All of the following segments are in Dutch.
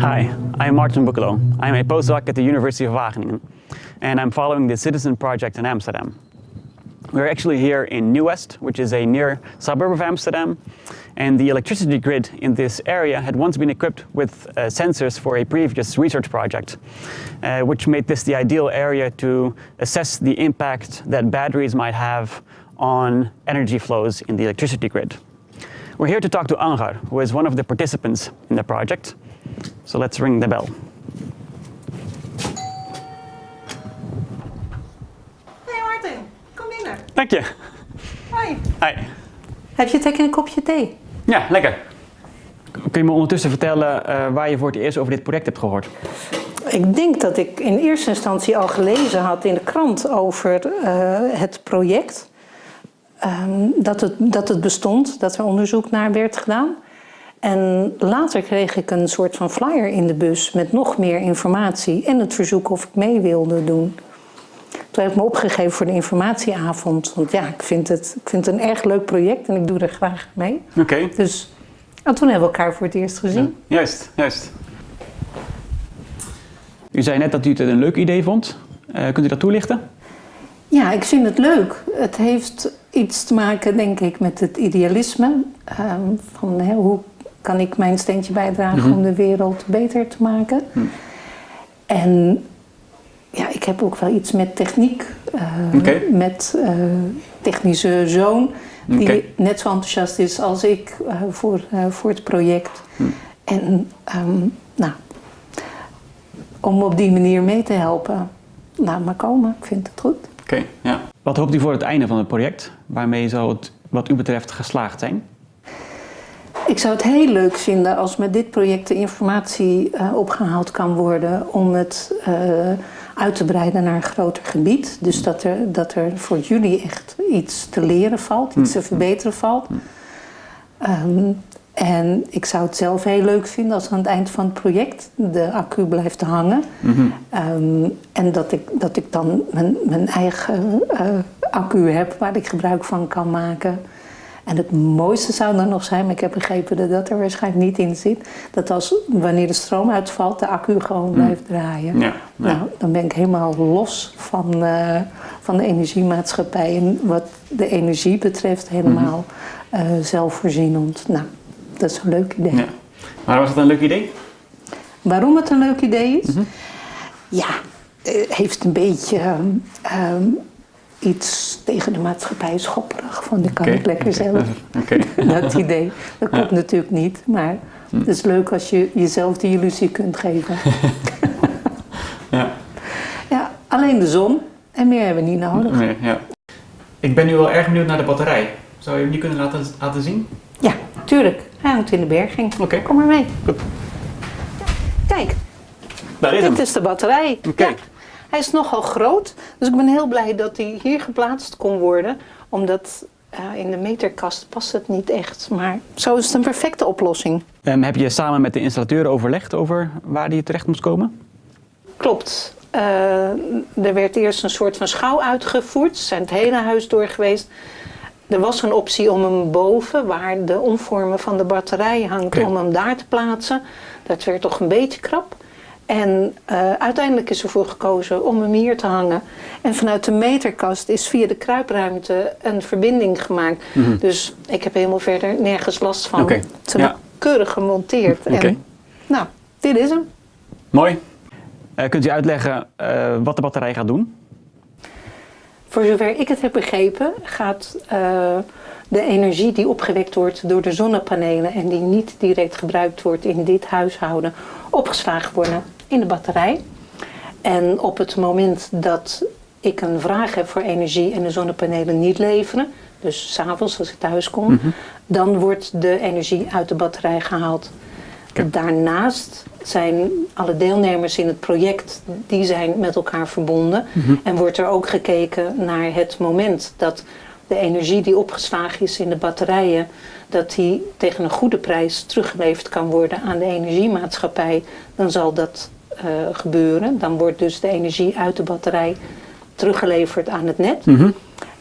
Hi, I'm Martin Boekelo. I'm a postdoc at the University of Wageningen and I'm following the Citizen Project in Amsterdam. We're actually here in New West, which is a near suburb of Amsterdam, and the electricity grid in this area had once been equipped with uh, sensors for a previous research project, uh, which made this the ideal area to assess the impact that batteries might have on energy flows in the electricity grid. We're here to talk to Angar, who is one of the participants in the project. So let's ring the bell. Hey Martin, kom binnen. Dank je. Hoi. Hi. Heb je trek in een kopje thee? Ja, lekker. Kun je me ondertussen vertellen uh, waar je voor het eerst over dit project hebt gehoord? Ik denk dat ik in eerste instantie al gelezen had in de krant over uh, het project. Um, dat, het, dat het bestond, dat er onderzoek naar werd gedaan. En later kreeg ik een soort van flyer in de bus met nog meer informatie en het verzoek of ik mee wilde doen. Toen heb ik me opgegeven voor de informatieavond. Want ja, ik vind het, ik vind het een erg leuk project en ik doe er graag mee. Oké. Okay. Dus en toen hebben we elkaar voor het eerst gezien. Ja, juist, juist. U zei net dat u het een leuk idee vond. Uh, kunt u dat toelichten? Ja, ik vind het leuk. Het heeft iets te maken, denk ik, met het idealisme. Um, van hè, hoe kan ik mijn steentje bijdragen mm -hmm. om de wereld beter te maken. Mm. En ja, ik heb ook wel iets met techniek. Uh, okay. Met uh, technische zoon, die okay. net zo enthousiast is als ik uh, voor, voor het project. Mm. En um, nou, om op die manier mee te helpen, laat maar komen. Ik vind het goed. Oké, okay, ja. Wat hoopt u voor het einde van het project? Waarmee zou het wat u betreft geslaagd zijn? Ik zou het heel leuk vinden als met dit project de informatie uh, opgehaald kan worden om het uh, uit te breiden naar een groter gebied. Dus dat er, dat er voor jullie echt iets te leren valt, iets te verbeteren valt. Um, en ik zou het zelf heel leuk vinden als aan het eind van het project de accu blijft hangen. Mm -hmm. um, en dat ik, dat ik dan mijn, mijn eigen uh, accu heb waar ik gebruik van kan maken. En het mooiste zou dan nog zijn, maar ik heb begrepen dat dat er waarschijnlijk niet in zit, dat als wanneer de stroom uitvalt, de accu gewoon mm. blijft draaien. Ja, ja. Nou, dan ben ik helemaal los van, uh, van de energiemaatschappij en wat de energie betreft helemaal mm -hmm. uh, zelfvoorzienend. Nou, dat is een leuk idee. Ja. Waarom was het een leuk idee? Waarom het een leuk idee is? Mm -hmm. Ja, het heeft een beetje um, iets tegen de maatschappij schopperig. Van, dat kan okay. ik lekker zelf. Okay. dat idee. Dat klopt ja. natuurlijk niet. Maar hm. het is leuk als je jezelf die illusie kunt geven. ja. ja, alleen de zon. En meer hebben we niet nodig. Nee, ja. Ik ben nu wel erg benieuwd naar de batterij. Zou je hem niet kunnen laten, laten zien? Ja, tuurlijk. Hij hangt in de berging. Oké. Kom maar mee. Goed. Kijk. Daar is Dit hem. is de batterij. Oké. Ja. Hij is nogal groot, dus ik ben heel blij dat hij hier geplaatst kon worden. Omdat uh, in de meterkast past het niet echt, maar zo is het een perfecte oplossing. Um, heb je samen met de installateur overlegd over waar die terecht moest komen? Klopt. Uh, er werd eerst een soort van schouw uitgevoerd. Ze zijn het hele huis door geweest. Er was een optie om hem boven, waar de omvormen van de batterij hangt, okay. om hem daar te plaatsen. Dat werd toch een beetje krap. En uh, uiteindelijk is ervoor gekozen om hem hier te hangen. En vanuit de meterkast is via de kruipruimte een verbinding gemaakt. Mm -hmm. Dus ik heb helemaal verder nergens last van. Okay. Het is ja. keurig gemonteerd. Okay. Nou, dit is hem. Mooi. Uh, kunt u uitleggen uh, wat de batterij gaat doen? Voor zover ik het heb begrepen gaat de energie die opgewekt wordt door de zonnepanelen en die niet direct gebruikt wordt in dit huishouden, opgeslagen worden in de batterij. En op het moment dat ik een vraag heb voor energie en de zonnepanelen niet leveren, dus s'avonds als ik thuis kom, mm -hmm. dan wordt de energie uit de batterij gehaald. Daarnaast zijn alle deelnemers in het project, die zijn met elkaar verbonden. Mm -hmm. En wordt er ook gekeken naar het moment dat de energie die opgeslagen is in de batterijen, dat die tegen een goede prijs teruggeleverd kan worden aan de energiemaatschappij, dan zal dat uh, gebeuren. Dan wordt dus de energie uit de batterij teruggeleverd aan het net. Mm -hmm.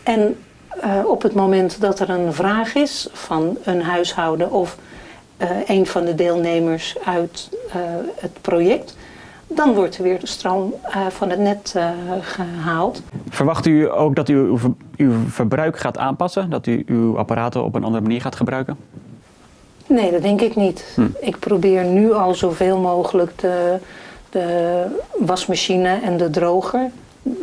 En eh, op het moment dat er een vraag is van een huishouden of eh, een van de deelnemers uit eh, het project, dan wordt er weer de stroom eh, van het net eh, gehaald. Verwacht u ook dat u uw, ver- uw verbruik gaat aanpassen? Dat u uw apparaten op een andere manier gaat gebruiken? Nee, dat denk ik niet. Ik probeer nu al zoveel mogelijk de, de wasmachine en de droger.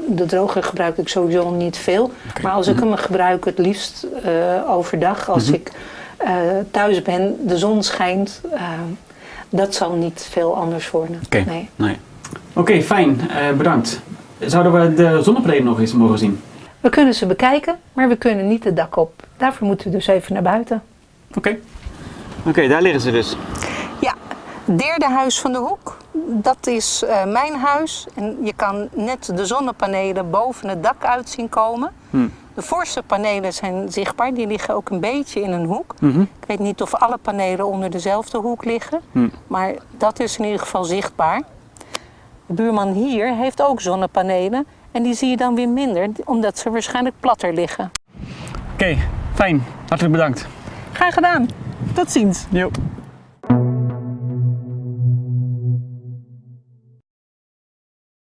De droger gebruik ik sowieso niet veel. Maar als ik hem gebruik, het liefst eh, overdag. Als ik eh, thuis ben, de zon schijnt. eh, dat zal niet veel anders worden. Oké, Nee. nee. Oké, fijn. Eh, bedankt. Zouden we de zonnepanelen nog eens mogen zien? We kunnen ze bekijken, maar we kunnen niet het dak op. Daarvoor moeten we dus even naar buiten. Oké. Oké, daar liggen ze dus. Ja, derde huis van de hoek. Dat is eh, mijn huis. En je kan net de zonnepanelen boven het dak uit zien komen. De voorste panelen zijn zichtbaar. Die liggen ook een beetje in een hoek. Ik weet niet of alle panelen onder dezelfde hoek liggen. Maar dat is in ieder geval zichtbaar. De buurman hier heeft ook zonnepanelen. En die zie je dan weer minder, omdat ze waarschijnlijk platter liggen. Oké, fijn. Hartelijk bedankt. Graag gedaan. Tot ziens. Jo.